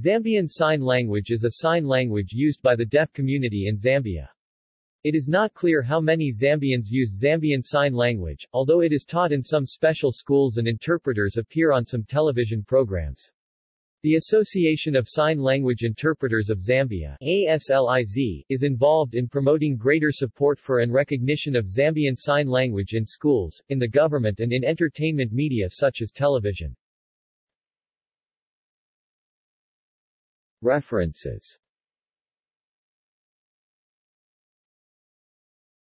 Zambian Sign Language is a sign language used by the deaf community in Zambia. It is not clear how many Zambians use Zambian Sign Language, although it is taught in some special schools and interpreters appear on some television programs. The Association of Sign Language Interpreters of Zambia ASLIZ, is involved in promoting greater support for and recognition of Zambian Sign Language in schools, in the government and in entertainment media such as television. References